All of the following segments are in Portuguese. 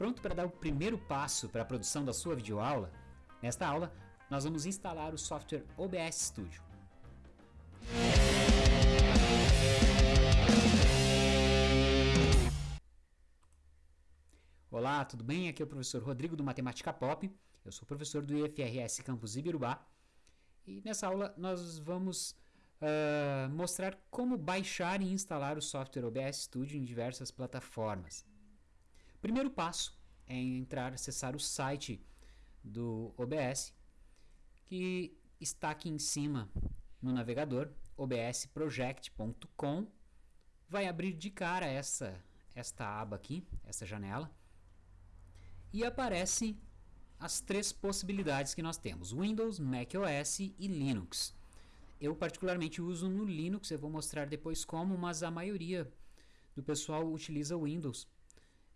Pronto para dar o primeiro passo para a produção da sua videoaula? Nesta aula, nós vamos instalar o software OBS Studio. Olá, tudo bem? Aqui é o professor Rodrigo do Matemática Pop. Eu sou professor do IFRS Campus Ibirubá. E nessa aula nós vamos uh, mostrar como baixar e instalar o software OBS Studio em diversas plataformas. Primeiro passo é entrar, acessar o site do OBS, que está aqui em cima no navegador, obsproject.com. Vai abrir de cara essa, esta aba aqui, essa janela, e aparecem as três possibilidades que nós temos, Windows, macOS e Linux. Eu particularmente uso no Linux, eu vou mostrar depois como, mas a maioria do pessoal utiliza Windows.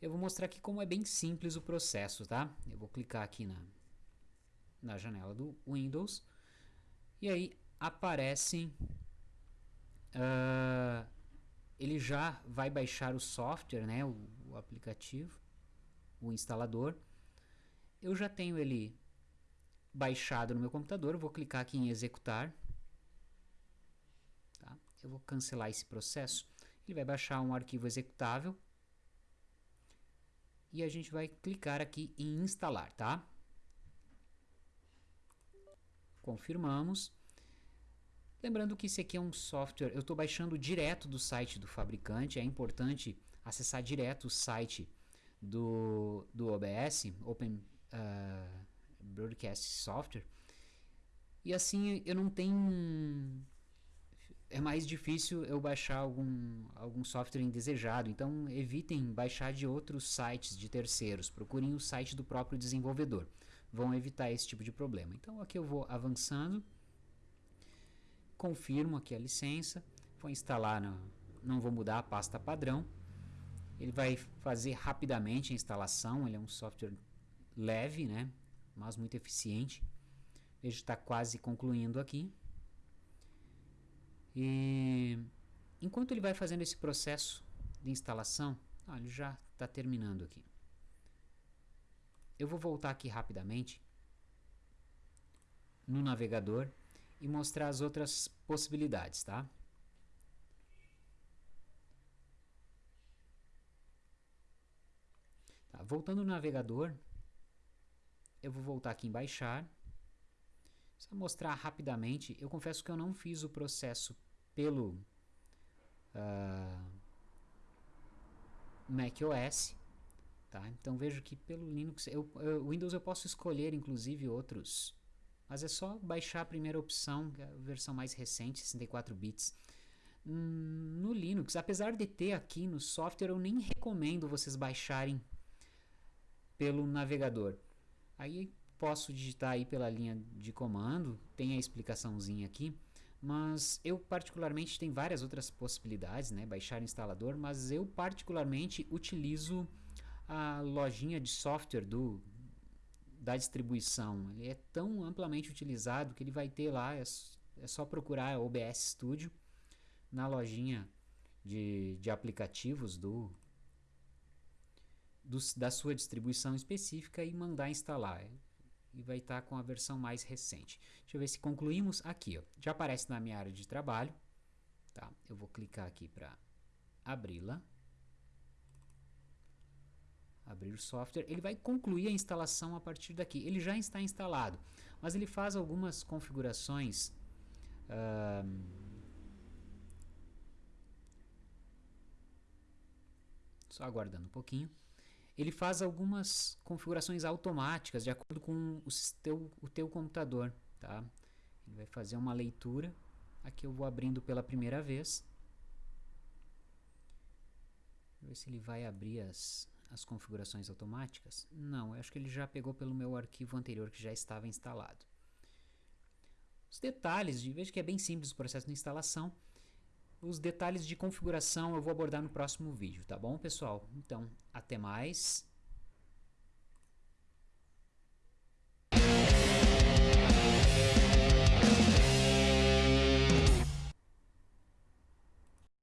Eu vou mostrar aqui como é bem simples o processo, tá? Eu vou clicar aqui na, na janela do Windows e aí aparece uh, ele já vai baixar o software, né, o, o aplicativo, o instalador. Eu já tenho ele baixado no meu computador, vou clicar aqui em executar. Tá? Eu vou cancelar esse processo. Ele vai baixar um arquivo executável e a gente vai clicar aqui em instalar, tá? Confirmamos. Lembrando que esse aqui é um software, eu estou baixando direto do site do fabricante, é importante acessar direto o site do, do OBS, Open uh, Broadcast Software, e assim eu não tenho é mais difícil eu baixar algum, algum software indesejado. Então evitem baixar de outros sites de terceiros. Procurem o site do próprio desenvolvedor. Vão evitar esse tipo de problema. Então aqui eu vou avançando. Confirmo aqui a licença. Vou instalar, na, não vou mudar a pasta padrão. Ele vai fazer rapidamente a instalação. Ele é um software leve, né? mas muito eficiente. Que está quase concluindo aqui. E enquanto ele vai fazendo esse processo de instalação, ah, ele já está terminando aqui. Eu vou voltar aqui rapidamente no navegador e mostrar as outras possibilidades, tá? tá? Voltando no navegador, eu vou voltar aqui em baixar. Só mostrar rapidamente, eu confesso que eu não fiz o processo pelo uh, macOS, tá? Então vejo que pelo Linux, eu, eu, Windows eu posso escolher inclusive outros, mas é só baixar a primeira opção, é a versão mais recente, 64 bits. Hum, no Linux, apesar de ter aqui no software, eu nem recomendo vocês baixarem pelo navegador. Aí posso digitar aí pela linha de comando, tem a explicaçãozinha aqui. Mas eu particularmente tem várias outras possibilidades, né? Baixar o instalador, mas eu particularmente utilizo a lojinha de software do da distribuição. Ele é tão amplamente utilizado que ele vai ter lá, é, é só procurar OBS Studio na lojinha de, de aplicativos do, do, da sua distribuição específica e mandar instalar e vai estar tá com a versão mais recente. Deixa eu ver se concluímos aqui. Ó. Já aparece na minha área de trabalho. Tá? Eu vou clicar aqui para abri-la. Abrir o software. Ele vai concluir a instalação a partir daqui. Ele já está instalado, mas ele faz algumas configurações. Só aguardando um pouquinho ele faz algumas configurações automáticas de acordo com o teu, o teu computador. Tá? Ele vai fazer uma leitura. Aqui eu vou abrindo pela primeira vez. Ver se ele vai abrir as, as configurações automáticas. Não, eu acho que ele já pegou pelo meu arquivo anterior que já estava instalado. Os detalhes, de, veja que é bem simples o processo de instalação. Os detalhes de configuração eu vou abordar no próximo vídeo, tá bom, pessoal? Então, até mais.